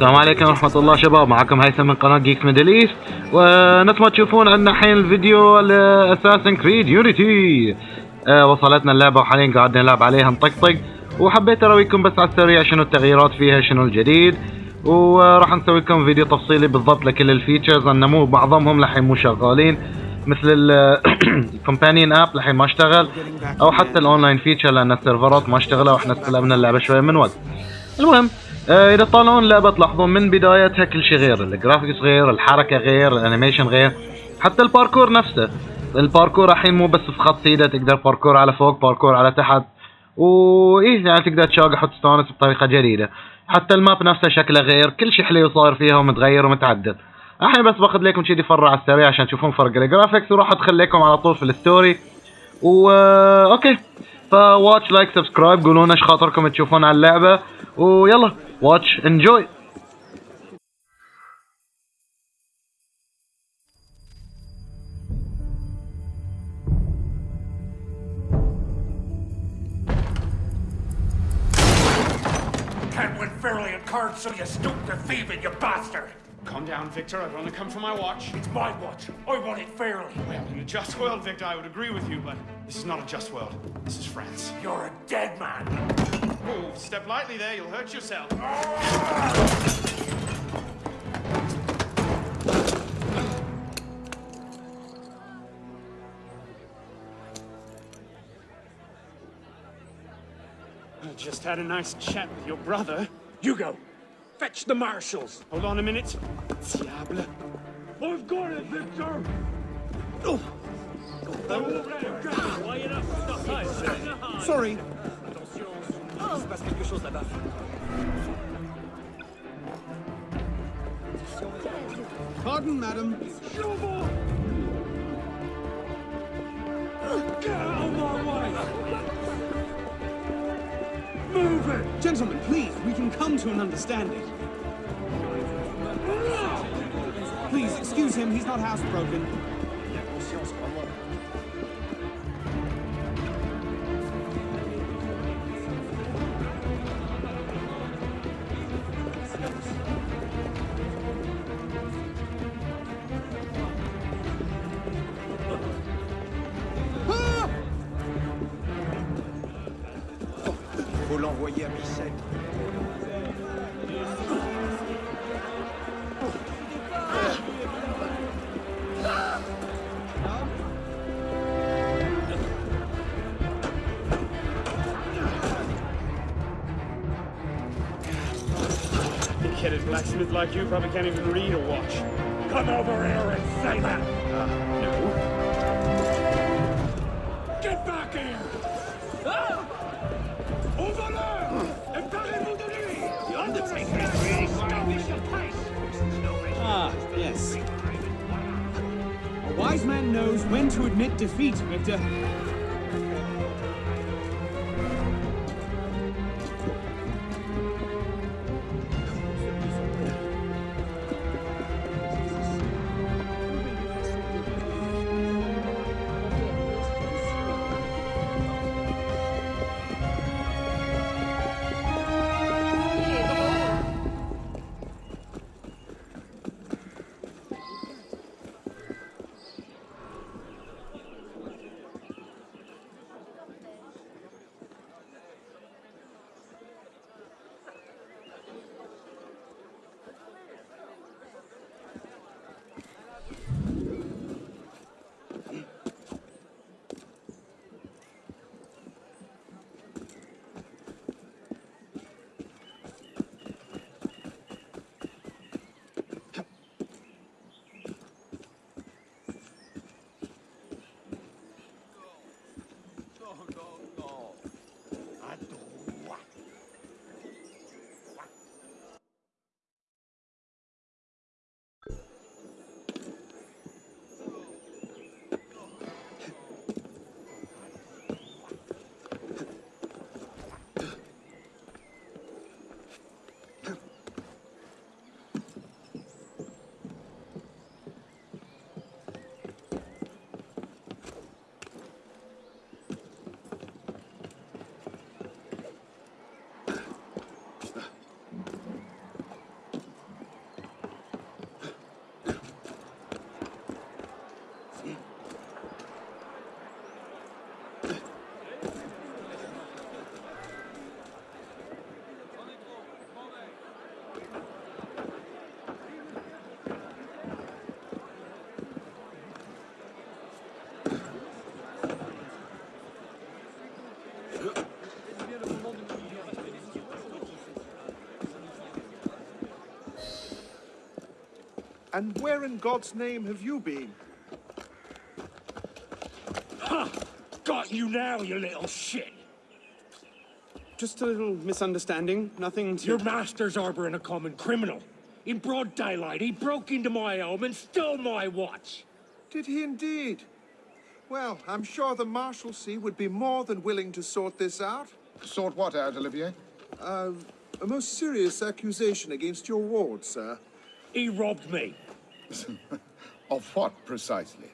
السلام عليكم ورحمة الله شباب. معكم هيثم من قناة جيكس ميدل ايست ونفس ما تشوفون عندنا الحين الفيديو لاساسن كريد يونيتي وصلتنا اللعبة وحاليا قاعد نلعب عليها نطقطق وحبيت اراويكم بس على السريع شنو التغييرات فيها شنو الجديد. وراح نسوي لكم فيديو تفصيلي بالضبط لكل الفيتشرز. انه مو بعضهم لحين مو شغالين. مثل الكومبانيون اب لحين ما اشتغل. أو حتى الاونلاين فيتشر لأن السيرفرات ما اشتغلوا. وإحنا استلمنا اللعبة شوية من وقت. المهم إذا طالعون اللعبة تلاحظون من بدايتها كل شيء غير الجرافيكس غير الحركة غير الانيميشن غير حتى الباركور نفسه. الباركور الحين مو بس في خط سيدة تقدر باركور على فوق باركور على تحت. وإيه يعني تقدر تشاقح وتستانس بطريقة جديدة. حتى الماب نفسه شكله غير كل شيء حلو صاير فيها ومتغير ومتعدل الحين بس باخذ لكم شي فرع على السريع عشان تشوفون فرق الجرافيكس وراح أدخل لكم على طول في الستوري. و أوكي. فواتش لايك سبسكرايب قولوا لنا إيش خاطركم تشوفون على اللعبة. ويلا. watch, enjoy! Can't win fairly at cards, so you stoop to thieving, you bastard! Calm down, Victor. I've only come for my watch. It's my watch. I want it fairly. Well, in a just world, Victor, I would agree with you, but this is not a just world. This is France. You're a dead man. Oh, step lightly there. You'll hurt yourself. I just had a nice chat with your brother. Hugo, fetch the marshals. Hold on a minute. Diable. I've got it, Victor. Oh. Sorry. Pardon, madam. Get out of my way! Move it! Gentlemen, please, we can come to an understanding. Please, excuse him, he's not housebroken. Big-headed blacksmith like you probably can't even read or watch. Come over here and say that! No. Get back here! Over there! De lui! The Undertaker is really establish your case! Ah, yes. A wise man knows when to admit defeat, Victor. And where in God's name have you been? Got you now, you little shit! Just a little misunderstanding. Nothing to. Your master's harboring a common criminal. In broad daylight, he broke into my home and stole my watch. Did he indeed? Well, I'm sure the Maréchaussée would be more than willing to sort this out. Sort what out, Olivier? Uh, a most serious accusation against your ward, sir. He robbed me. Of what, precisely?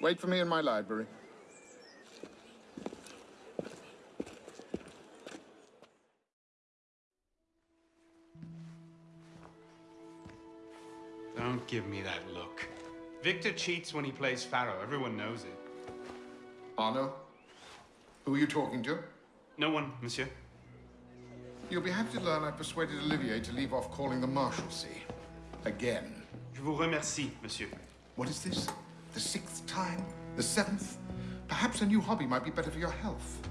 Wait for me in my library. Don't give me that look. Victor cheats when he plays Pharaoh. Everyone knows it. Arno? Who are you talking to? No one, monsieur. You'll be happy to learn I persuaded Olivier to leave off calling the Maréchaussée. Again. Vous remercie, monsieur. What is this? The sixth time? The seventh? Perhaps a new hobby might be better for your health.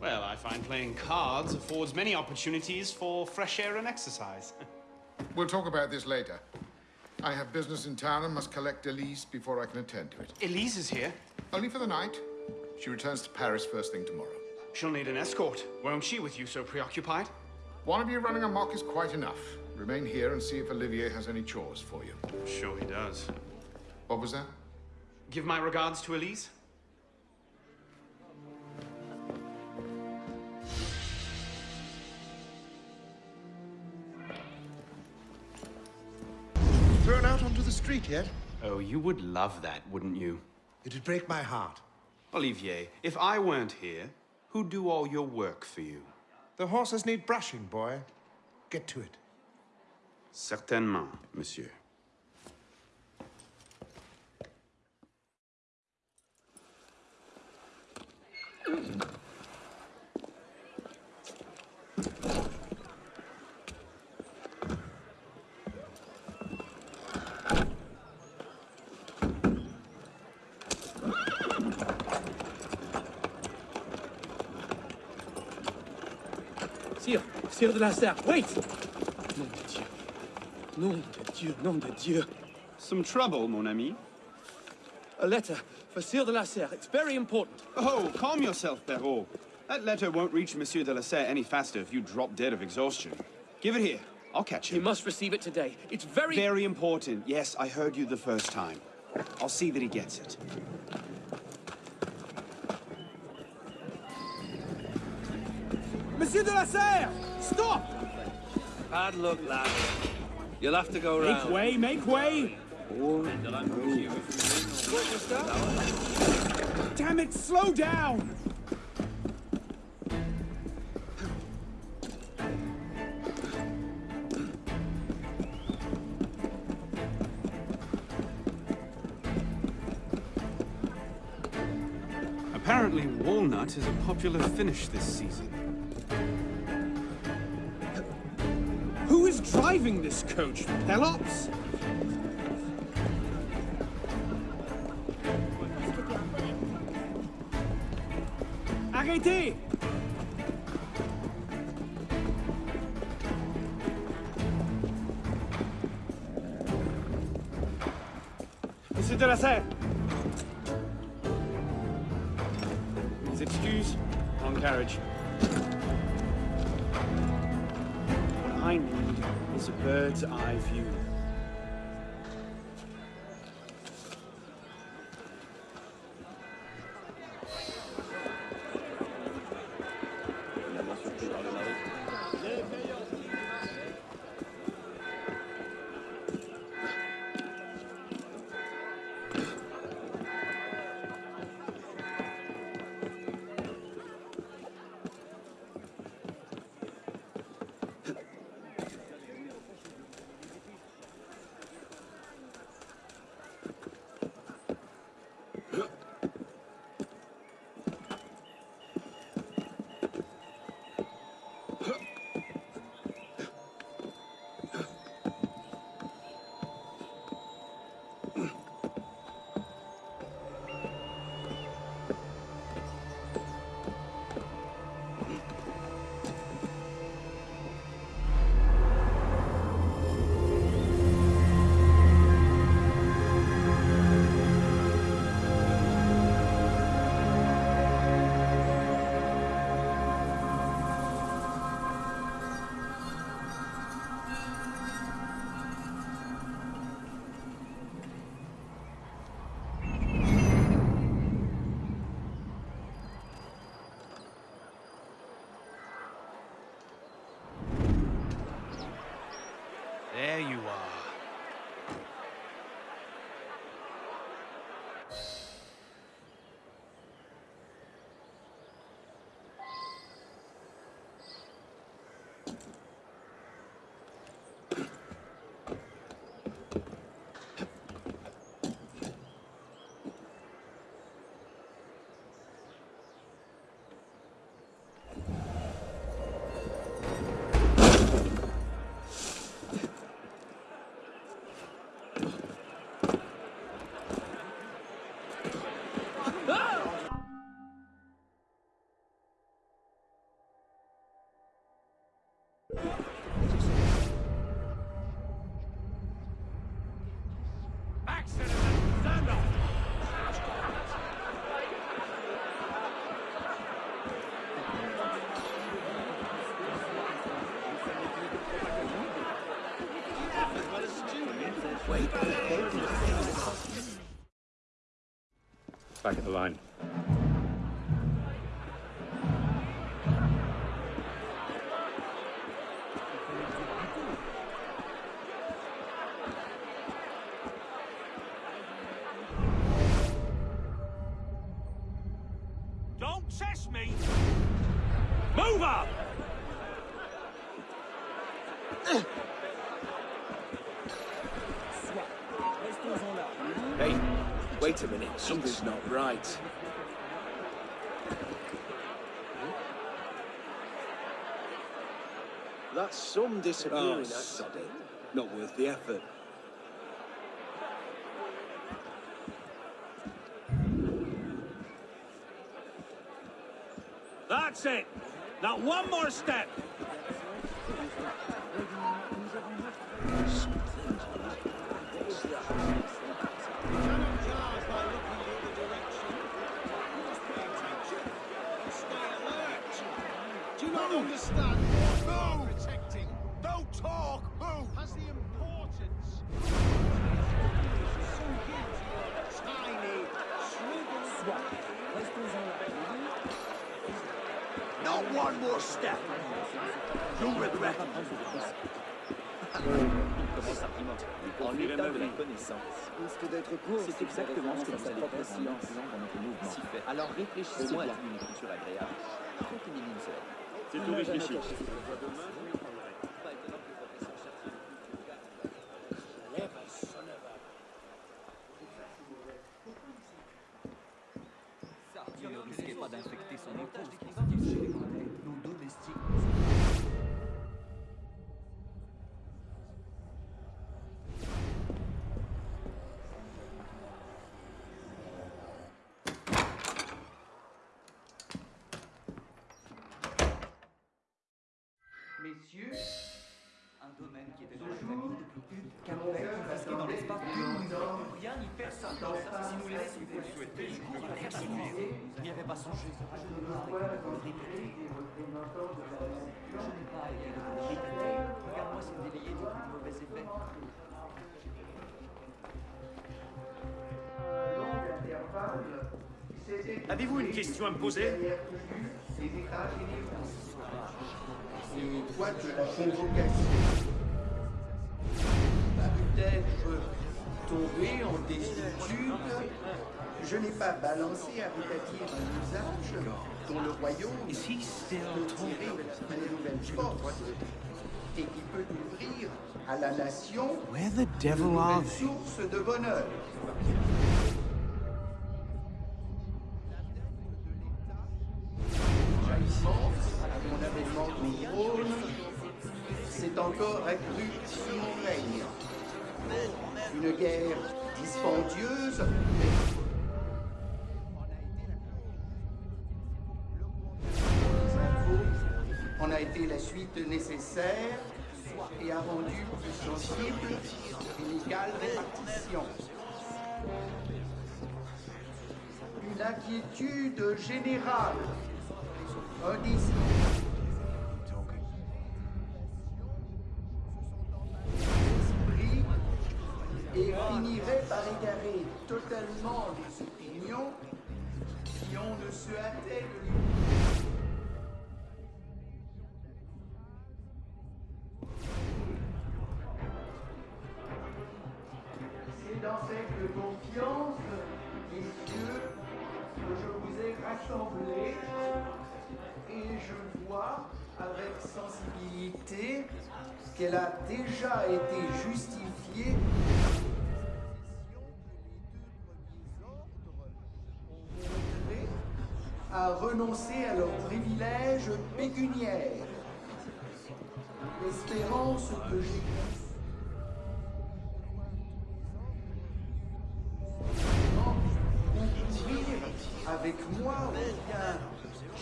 Well, I find playing cards affords many opportunities for fresh air and exercise. We'll talk about this later. I have business in town and must collect Elise before I can attend to it. Elise is here. Only for the night. She returns to Paris first thing tomorrow. She'll need an escort, won't she, with you so preoccupied? One of you running amok is quite enough. Remain here and see if Olivier has any chores for you. Sure he does. What was that? Give my regards to Elise. Thrown out onto the street yet? Oh, you would love that, wouldn't you? It'd break my heart. Olivier, if I weren't here, who'd do all your work for you? The horses need brushing, boy. Get to it. Certainement, monsieur. Sire, Sire de la Serre, wait! Nom de Dieu, nom de Dieu. Some trouble, mon ami. A letter for Sire de la Serre. It's very important. Oh, calm yourself, Perrault. That letter won't reach Monsieur de la Serre any faster if you drop dead of exhaustion. Give it here. I'll catch him. He must receive it today. It's very... Very important. Yes, I heard you the first time. I'll see that he gets it. Monsieur de la Serre! Stop! Bad luck, lad. You'll have to go Make round. way, make way! Damn it, slow down! Apparently, walnut is a popular finish this season. This coach? Pelops? Arrêtez! Monsieur de la Serre! Bird's eye view. Back at the line. That's some disappearing Oh, act. Not worth the effort. That's it! Not one more step! Not one more step! You'll regret it. En de la connaissance, risque d'être court. C'est exactement ce que vous allez faire en dans notre mouvement. Si fait. Alors réfléchissez-moi à une agréable. Cela. C'est tout réfléchi. car on a confisqué dans l'espace tout rien ni personne. Si nous les souhaitez, je peux vous n'y avait pas songé. Je ne parle que de répéter. Je n'ai pas été de répéter. Regarde-moi c'est délayé du plus mauvais effet. Avez-vous une question à me poser? Une boîte de la convocation. Peut-être tombé en désuétude Je n'ai pas balancé à rétablir un usage dont le royaume peut tirer une nouvelle force et qui peut ouvrir à la nation une source de bonheur. C'est encore accru sous mon règne. Une guerre dispendieuse, en a été la suite nécessaire et a rendu plus sensible une égale répartition. Une inquiétude générale, finirait par égarer totalement les opinions si on ne se hâtait de lui. C'est dans cette confiance, messieurs, que je vous ai rassemblés et je vois avec sensibilité qu'elle a déjà été justifiée à leurs privilèges pécuniaires. L'espérance que j'ai avec moi bien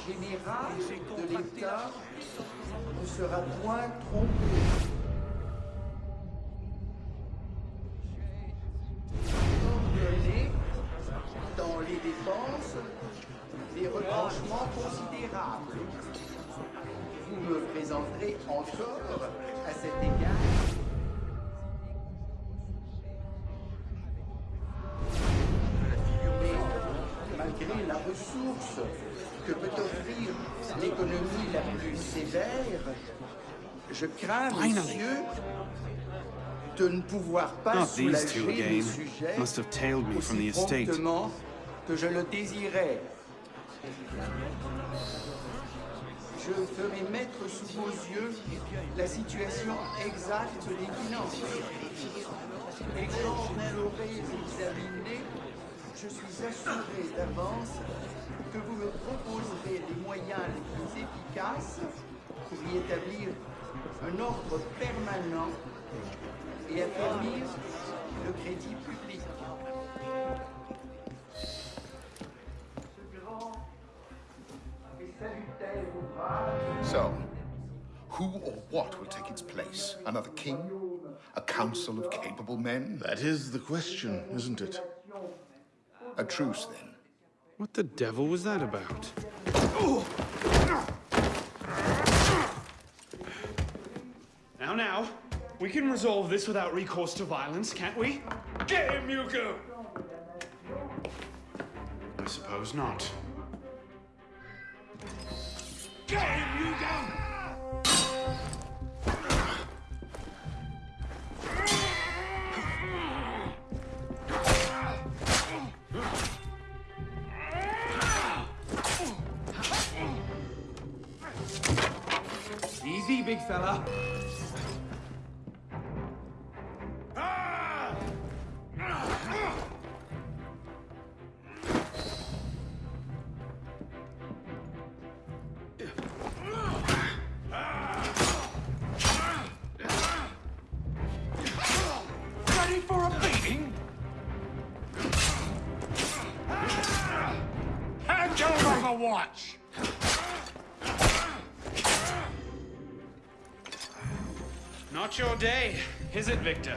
général de l'État ne sera point trompé. Malgré la ressource que peut offrir l'économie la plus sévère, je crains, monsieur, de ne pouvoir pas Not soulager again. le sujet Must have tailed me from the aussi estate. promptement que je le désirais. Je ferai mettre sous vos yeux la situation exacte des finances. Et quand vous l'aurez examiné, je suis assuré d'avance que vous me proposerez les moyens les plus efficaces pour y établir un ordre permanent et affermir le crédit public. So, who or what will take its place? Another king? A council of capable men? That is the question, isn't it? A truce, then. What the devil was that about? Now, now, we can resolve this without recourse to violence, can't we? Get him, Hugo! I suppose not. Get him, Hugo! Big fella. Ready for a beating? Hand over the watch! Your day, is it, Victor?